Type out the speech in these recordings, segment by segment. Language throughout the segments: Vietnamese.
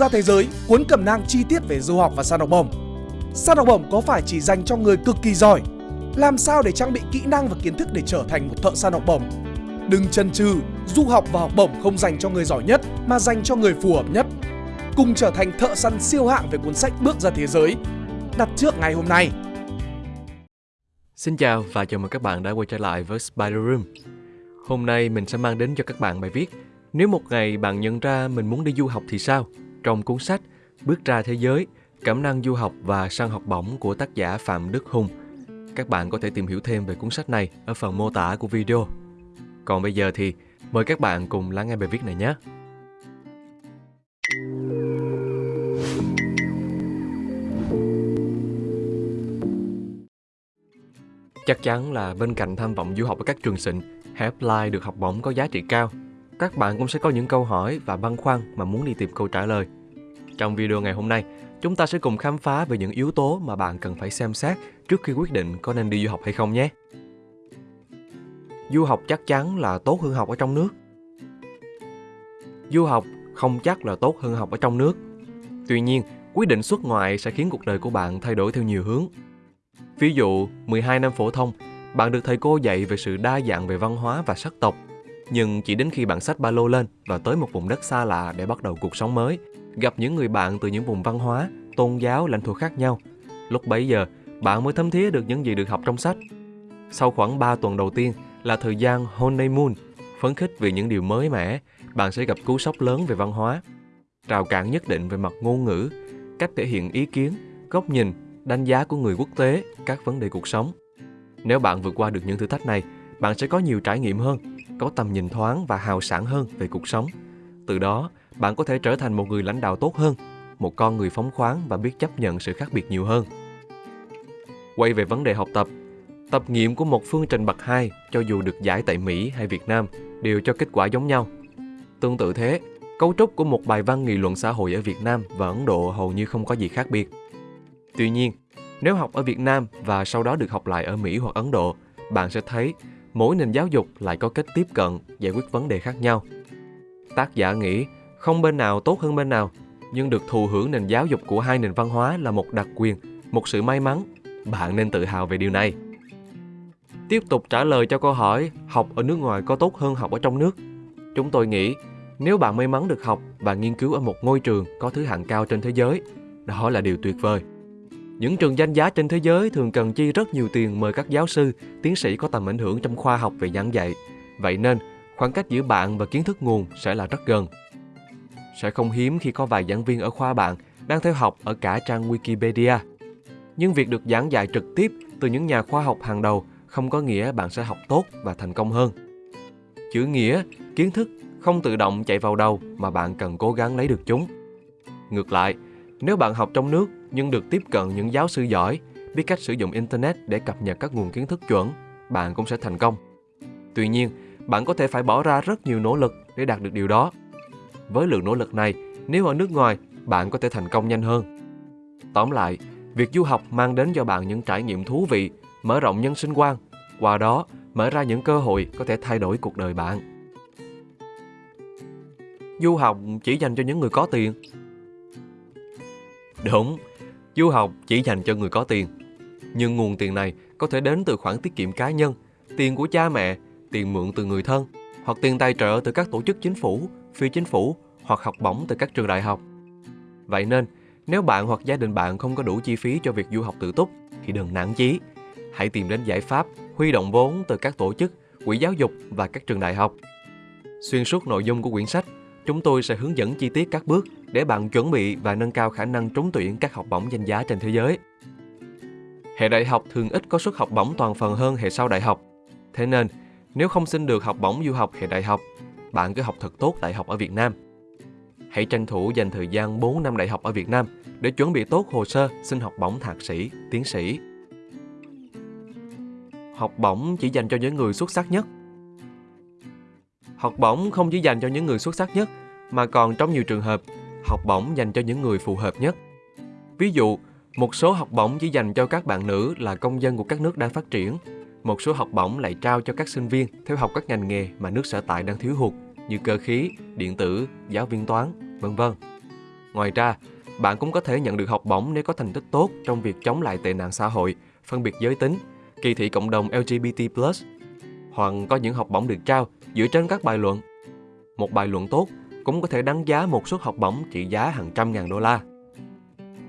ra thế giới, cuốn cẩm nang chi tiết về du học và săn học bổng. Săn học bổng có phải chỉ dành cho người cực kỳ giỏi? Làm sao để trang bị kỹ năng và kiến thức để trở thành một thợ săn học bổng? Đừng chần chừ, du học và học bổng không dành cho người giỏi nhất mà dành cho người phù hợp nhất. Cùng trở thành thợ săn siêu hạng về cuốn sách Bước ra thế giới. Đặt trước ngày hôm nay. Xin chào và chào mừng các bạn đã quay trở lại với Spider Room. Hôm nay mình sẽ mang đến cho các bạn bài viết Nếu một ngày bạn nhận ra mình muốn đi du học thì sao? Trong cuốn sách Bước ra thế giới, Cẩm năng du học và săn học bổng của tác giả Phạm Đức Hùng. Các bạn có thể tìm hiểu thêm về cuốn sách này ở phần mô tả của video. Còn bây giờ thì mời các bạn cùng lắng nghe bài viết này nhé. Chắc chắn là bên cạnh tham vọng du học ở các trường xịn, hãy apply được học bổng có giá trị cao. Các bạn cũng sẽ có những câu hỏi và băn khoăn mà muốn đi tìm câu trả lời. Trong video ngày hôm nay, chúng ta sẽ cùng khám phá về những yếu tố mà bạn cần phải xem xét trước khi quyết định có nên đi du học hay không nhé. Du học chắc chắn là tốt hơn học ở trong nước. Du học không chắc là tốt hơn học ở trong nước. Tuy nhiên, quyết định xuất ngoại sẽ khiến cuộc đời của bạn thay đổi theo nhiều hướng. Ví dụ, 12 năm phổ thông, bạn được thầy cô dạy về sự đa dạng về văn hóa và sắc tộc. Nhưng chỉ đến khi bạn xách ba lô lên và tới một vùng đất xa lạ để bắt đầu cuộc sống mới, gặp những người bạn từ những vùng văn hóa, tôn giáo, lãnh thổ khác nhau, lúc bấy giờ bạn mới thấm thía được những gì được học trong sách. Sau khoảng 3 tuần đầu tiên là thời gian honeymoon, phấn khích vì những điều mới mẻ, bạn sẽ gặp cú sốc lớn về văn hóa, rào cản nhất định về mặt ngôn ngữ, cách thể hiện ý kiến, góc nhìn, đánh giá của người quốc tế, các vấn đề cuộc sống. Nếu bạn vượt qua được những thử thách này, bạn sẽ có nhiều trải nghiệm hơn, có tầm nhìn thoáng và hào sảng hơn về cuộc sống. Từ đó, bạn có thể trở thành một người lãnh đạo tốt hơn, một con người phóng khoáng và biết chấp nhận sự khác biệt nhiều hơn. Quay về vấn đề học tập, tập nghiệm của một phương trình bậc 2 cho dù được giải tại Mỹ hay Việt Nam đều cho kết quả giống nhau. Tương tự thế, cấu trúc của một bài văn nghị luận xã hội ở Việt Nam và Ấn Độ hầu như không có gì khác biệt. Tuy nhiên, nếu học ở Việt Nam và sau đó được học lại ở Mỹ hoặc Ấn Độ, bạn sẽ thấy mỗi nền giáo dục lại có cách tiếp cận, giải quyết vấn đề khác nhau. Tác giả nghĩ không bên nào tốt hơn bên nào, nhưng được thụ hưởng nền giáo dục của hai nền văn hóa là một đặc quyền, một sự may mắn. Bạn nên tự hào về điều này. Tiếp tục trả lời cho câu hỏi học ở nước ngoài có tốt hơn học ở trong nước. Chúng tôi nghĩ nếu bạn may mắn được học và nghiên cứu ở một ngôi trường có thứ hạng cao trên thế giới, đó là điều tuyệt vời. Những trường danh giá trên thế giới thường cần chi rất nhiều tiền mời các giáo sư, tiến sĩ có tầm ảnh hưởng trong khoa học về giảng dạy. Vậy nên, khoảng cách giữa bạn và kiến thức nguồn sẽ là rất gần. Sẽ không hiếm khi có vài giảng viên ở khoa bạn đang theo học ở cả trang Wikipedia. Nhưng việc được giảng dạy trực tiếp từ những nhà khoa học hàng đầu không có nghĩa bạn sẽ học tốt và thành công hơn. Chữ nghĩa, kiến thức không tự động chạy vào đầu mà bạn cần cố gắng lấy được chúng. Ngược lại, nếu bạn học trong nước nhưng được tiếp cận những giáo sư giỏi, biết cách sử dụng Internet để cập nhật các nguồn kiến thức chuẩn, bạn cũng sẽ thành công. Tuy nhiên, bạn có thể phải bỏ ra rất nhiều nỗ lực để đạt được điều đó. Với lượng nỗ lực này, nếu ở nước ngoài, bạn có thể thành công nhanh hơn. Tóm lại, việc du học mang đến cho bạn những trải nghiệm thú vị, mở rộng nhân sinh quan, qua đó mở ra những cơ hội có thể thay đổi cuộc đời bạn. Du học chỉ dành cho những người có tiền. Đúng, Du học chỉ dành cho người có tiền. Nhưng nguồn tiền này có thể đến từ khoản tiết kiệm cá nhân, tiền của cha mẹ, tiền mượn từ người thân, hoặc tiền tài trợ từ các tổ chức chính phủ, phi chính phủ hoặc học bổng từ các trường đại học. Vậy nên, nếu bạn hoặc gia đình bạn không có đủ chi phí cho việc du học tự túc thì đừng nản chí. Hãy tìm đến giải pháp huy động vốn từ các tổ chức, quỹ giáo dục và các trường đại học. Xuyên suốt nội dung của quyển sách, chúng tôi sẽ hướng dẫn chi tiết các bước để bạn chuẩn bị và nâng cao khả năng trúng tuyển các học bổng danh giá trên thế giới. Hệ đại học thường ít có suất học bổng toàn phần hơn hệ sau đại học. Thế nên, nếu không xin được học bổng du học hệ đại học, bạn cứ học thật tốt đại học ở Việt Nam. Hãy tranh thủ dành thời gian 4 năm đại học ở Việt Nam để chuẩn bị tốt hồ sơ xin học bổng thạc sĩ, tiến sĩ. Học bổng chỉ dành cho những người xuất sắc nhất. Học bổng không chỉ dành cho những người xuất sắc nhất, mà còn trong nhiều trường hợp học bổng dành cho những người phù hợp nhất. Ví dụ, một số học bổng chỉ dành cho các bạn nữ là công dân của các nước đang phát triển. Một số học bổng lại trao cho các sinh viên theo học các ngành nghề mà nước sở tại đang thiếu hụt như cơ khí, điện tử, giáo viên toán, vân vân. Ngoài ra, bạn cũng có thể nhận được học bổng nếu có thành tích tốt trong việc chống lại tệ nạn xã hội, phân biệt giới tính, kỳ thị cộng đồng LGBT+, hoặc có những học bổng được trao dựa trên các bài luận. Một bài luận tốt cũng có thể đánh giá một suất học bổng trị giá hàng trăm ngàn đô la.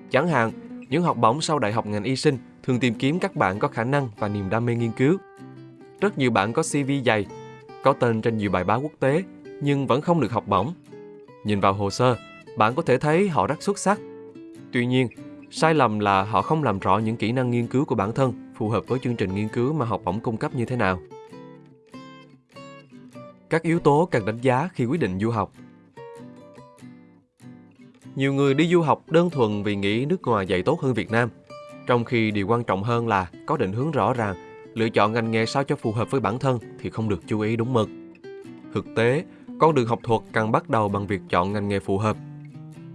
Chẳng hạn, những học bổng sau đại học ngành y sinh thường tìm kiếm các bạn có khả năng và niềm đam mê nghiên cứu. Rất nhiều bạn có CV dày, có tên trên nhiều bài báo quốc tế nhưng vẫn không được học bổng. Nhìn vào hồ sơ, bạn có thể thấy họ rất xuất sắc. Tuy nhiên, sai lầm là họ không làm rõ những kỹ năng nghiên cứu của bản thân phù hợp với chương trình nghiên cứu mà học bổng cung cấp như thế nào. Các yếu tố cần đánh giá khi quyết định du học Nhiều người đi du học đơn thuần vì nghĩ nước ngoài dạy tốt hơn Việt Nam, trong khi điều quan trọng hơn là có định hướng rõ ràng, lựa chọn ngành nghề sao cho phù hợp với bản thân thì không được chú ý đúng mực. Thực tế, con đường học thuật cần bắt đầu bằng việc chọn ngành nghề phù hợp.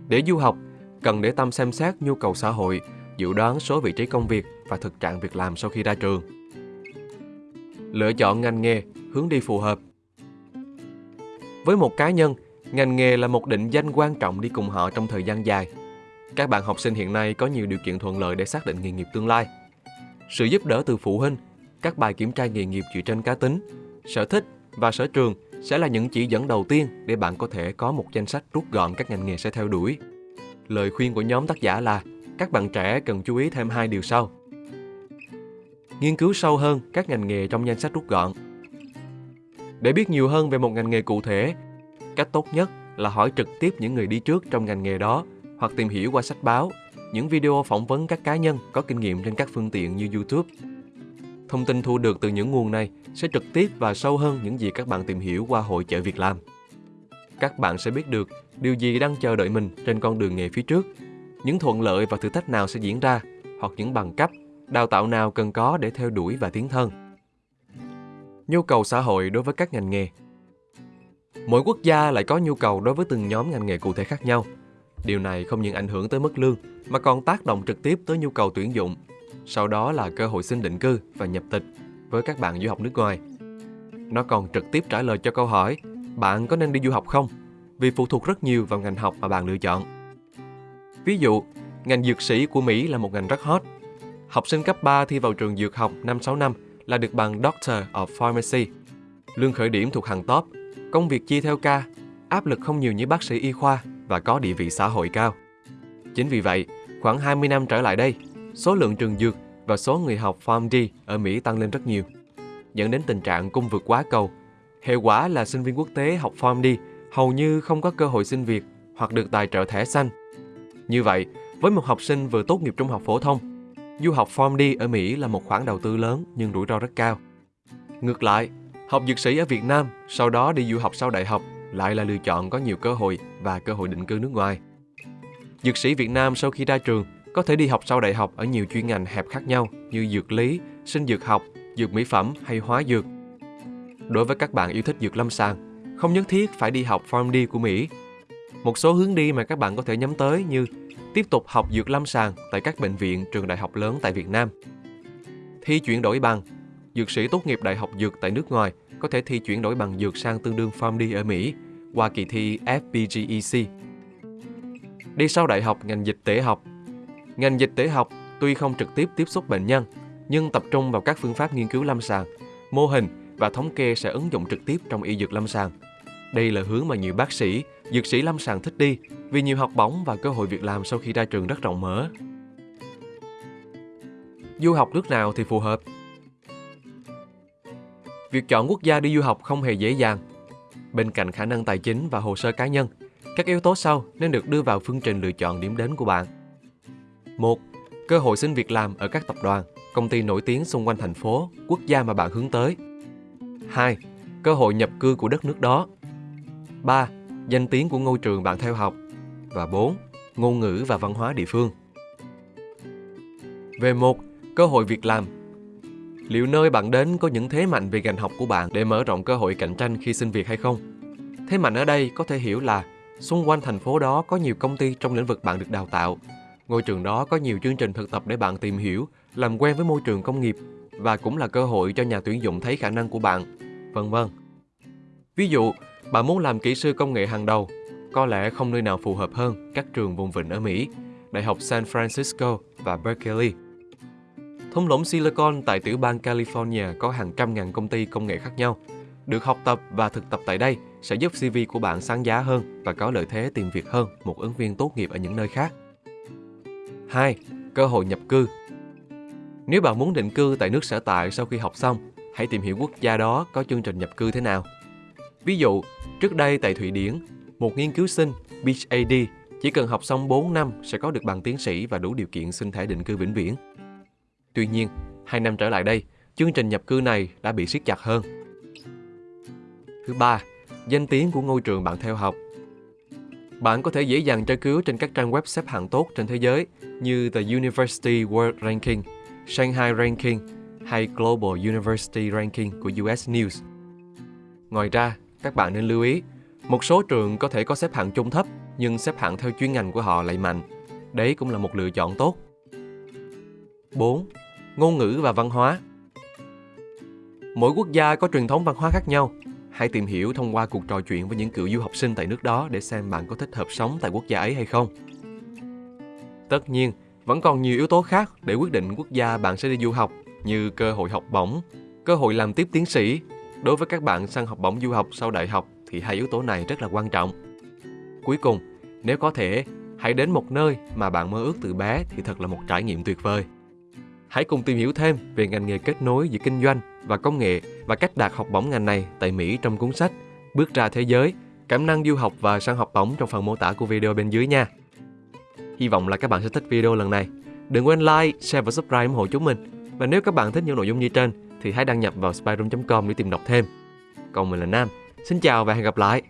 Để du học, cần để tâm xem xét nhu cầu xã hội, dự đoán số vị trí công việc và thực trạng việc làm sau khi ra trường. Lựa chọn ngành nghề, hướng đi phù hợp. Với một cá nhân, ngành nghề là một định danh quan trọng đi cùng họ trong thời gian dài. Các bạn học sinh hiện nay có nhiều điều kiện thuận lợi để xác định nghề nghiệp tương lai. Sự giúp đỡ từ phụ huynh, các bài kiểm tra nghề nghiệp dựa trên cá tính, sở thích và sở trường sẽ là những chỉ dẫn đầu tiên để bạn có thể có một danh sách rút gọn các ngành nghề sẽ theo đuổi. Lời khuyên của nhóm tác giả là các bạn trẻ cần chú ý thêm hai điều sau. Nghiên cứu sâu hơn các ngành nghề trong danh sách rút gọn. Để biết nhiều hơn về một ngành nghề cụ thể, cách tốt nhất là hỏi trực tiếp những người đi trước trong ngành nghề đó hoặc tìm hiểu qua sách báo, những video phỏng vấn các cá nhân có kinh nghiệm trên các phương tiện như YouTube. Thông tin thu được từ những nguồn này sẽ trực tiếp và sâu hơn những gì các bạn tìm hiểu qua hội chợ việc làm. Các bạn sẽ biết được điều gì đang chờ đợi mình trên con đường nghề phía trước, những thuận lợi và thử thách nào sẽ diễn ra, hoặc những bằng cấp, đào tạo nào cần có để theo đuổi và tiến thân. Nhu cầu xã hội đối với các ngành nghề Mỗi quốc gia lại có nhu cầu đối với từng nhóm ngành nghề cụ thể khác nhau. Điều này không những ảnh hưởng tới mức lương mà còn tác động trực tiếp tới nhu cầu tuyển dụng, sau đó là cơ hội xin định cư và nhập tịch với các bạn du học nước ngoài. Nó còn trực tiếp trả lời cho câu hỏi bạn có nên đi du học không? Vì phụ thuộc rất nhiều vào ngành học mà bạn lựa chọn. Ví dụ, ngành dược sĩ của Mỹ là một ngành rất hot. Học sinh cấp 3 thi vào trường dược học 5-6 năm là được bằng Doctor of Pharmacy. Lương khởi điểm thuộc hàng top, công việc chia theo ca, áp lực không nhiều như bác sĩ y khoa và có địa vị xã hội cao. Chính vì vậy, khoảng 20 năm trở lại đây, số lượng trường dược và số người học PharmD ở Mỹ tăng lên rất nhiều, dẫn đến tình trạng cung vượt quá cầu. Hệ quả là sinh viên quốc tế học PharmD hầu như không có cơ hội xin việc hoặc được tài trợ thẻ xanh. Như vậy, với một học sinh vừa tốt nghiệp trung học phổ thông, du học PharmD ở Mỹ là một khoản đầu tư lớn nhưng rủi ro rất cao. Ngược lại, học dược sĩ ở Việt Nam, sau đó đi du học sau đại học lại là lựa chọn có nhiều cơ hội và cơ hội định cư nước ngoài. Dược sĩ Việt Nam sau khi ra trường có thể đi học sau đại học ở nhiều chuyên ngành hẹp khác nhau như dược lý, sinh dược học, dược mỹ phẩm hay hóa dược. Đối với các bạn yêu thích dược lâm sàng, không nhất thiết phải đi học PharmD của Mỹ. Một số hướng đi mà các bạn có thể nhắm tới như tiếp tục học dược lâm sàng tại các bệnh viện, trường đại học lớn tại Việt Nam. Thi chuyển đổi bằng, dược sĩ tốt nghiệp đại học dược tại nước ngoài có thể thi chuyển đổi bằng dược sang tương đương PharmD ở Mỹ qua kỳ thi FPGEC. Đi sau đại học ngành dịch tễ học Ngành dịch tễ học tuy không trực tiếp tiếp xúc bệnh nhân, nhưng tập trung vào các phương pháp nghiên cứu lâm sàng, mô hình và thống kê sẽ ứng dụng trực tiếp trong y dược lâm sàng. Đây là hướng mà nhiều bác sĩ, dược sĩ lâm sàng thích đi vì nhiều học bổng và cơ hội việc làm sau khi ra trường rất rộng mở. Du học nước nào thì phù hợp? Việc chọn quốc gia đi du học không hề dễ dàng. Bên cạnh khả năng tài chính và hồ sơ cá nhân, các yếu tố sau nên được đưa vào phương trình lựa chọn điểm đến của bạn. 1. Cơ hội xin việc làm ở các tập đoàn, công ty nổi tiếng xung quanh thành phố, quốc gia mà bạn hướng tới. 2. Cơ hội nhập cư của đất nước đó. 3. Danh tiếng của ngôi trường bạn theo học. Và 4. Ngôn ngữ và văn hóa địa phương. Về một, cơ hội việc làm. Liệu nơi bạn đến có những thế mạnh về ngành học của bạn để mở rộng cơ hội cạnh tranh khi xin việc hay không? Thế mạnh ở đây có thể hiểu là xung quanh thành phố đó có nhiều công ty trong lĩnh vực bạn được đào tạo Ngôi trường đó có nhiều chương trình thực tập để bạn tìm hiểu, làm quen với môi trường công nghiệp và cũng là cơ hội cho nhà tuyển dụng thấy khả năng của bạn, vân vân. Ví dụ, bạn muốn làm kỹ sư công nghệ hàng đầu, có lẽ không nơi nào phù hợp hơn các trường vùng vịnh ở Mỹ, Đại học San Francisco và Berkeley. Thung lũng Silicon tại tiểu bang California có hàng trăm ngàn công ty công nghệ khác nhau. Được học tập và thực tập tại đây sẽ giúp CV của bạn sáng giá hơn và có lợi thế tìm việc hơn một ứng viên tốt nghiệp ở những nơi khác. 2. Cơ hội nhập cư Nếu bạn muốn định cư tại nước sở tại sau khi học xong, hãy tìm hiểu quốc gia đó có chương trình nhập cư thế nào. Ví dụ, trước đây tại Thụy Điển, một nghiên cứu sinh PhD chỉ cần học xong 4 năm sẽ có được bằng tiến sĩ và đủ điều kiện xin thẻ định cư vĩnh viễn. Tuy nhiên, hai năm trở lại đây, chương trình nhập cư này đã bị siết chặt hơn. Thứ ba, danh tiếng của ngôi trường bạn theo học. Bạn có thể dễ dàng tra cứu trên các trang web xếp hạng tốt trên thế giới như The University World Ranking, Shanghai Ranking hay Global University Ranking của US News. Ngoài ra, các bạn nên lưu ý, một số trường có thể có xếp hạng chung thấp nhưng xếp hạng theo chuyên ngành của họ lại mạnh. Đấy cũng là một lựa chọn tốt. 4. Ngôn ngữ và văn hóa Mỗi quốc gia có truyền thống văn hóa khác nhau. Hãy tìm hiểu thông qua cuộc trò chuyện với những cựu du học sinh tại nước đó để xem bạn có thích hợp sống tại quốc gia ấy hay không. Tất nhiên, vẫn còn nhiều yếu tố khác để quyết định quốc gia bạn sẽ đi du học như cơ hội học bổng, cơ hội làm tiếp tiến sĩ. Đối với các bạn sang học bổng du học sau đại học thì hai yếu tố này rất là quan trọng. Cuối cùng, nếu có thể, hãy đến một nơi mà bạn mơ ước từ bé thì thật là một trải nghiệm tuyệt vời. Hãy cùng tìm hiểu thêm về ngành nghề kết nối giữa kinh doanh và công nghệ và cách đạt học bổng ngành này tại Mỹ trong cuốn sách Bước ra thế giới, cảm năng du học và sang học bổng trong phần mô tả của video bên dưới nha. Hy vọng là các bạn sẽ thích video lần này. Đừng quên like, share và subscribe ủng hộ chúng mình. Và nếu các bạn thích những nội dung như trên thì hãy đăng nhập vào spyroom.com để tìm đọc thêm. Còn mình là Nam. Xin chào và hẹn gặp lại.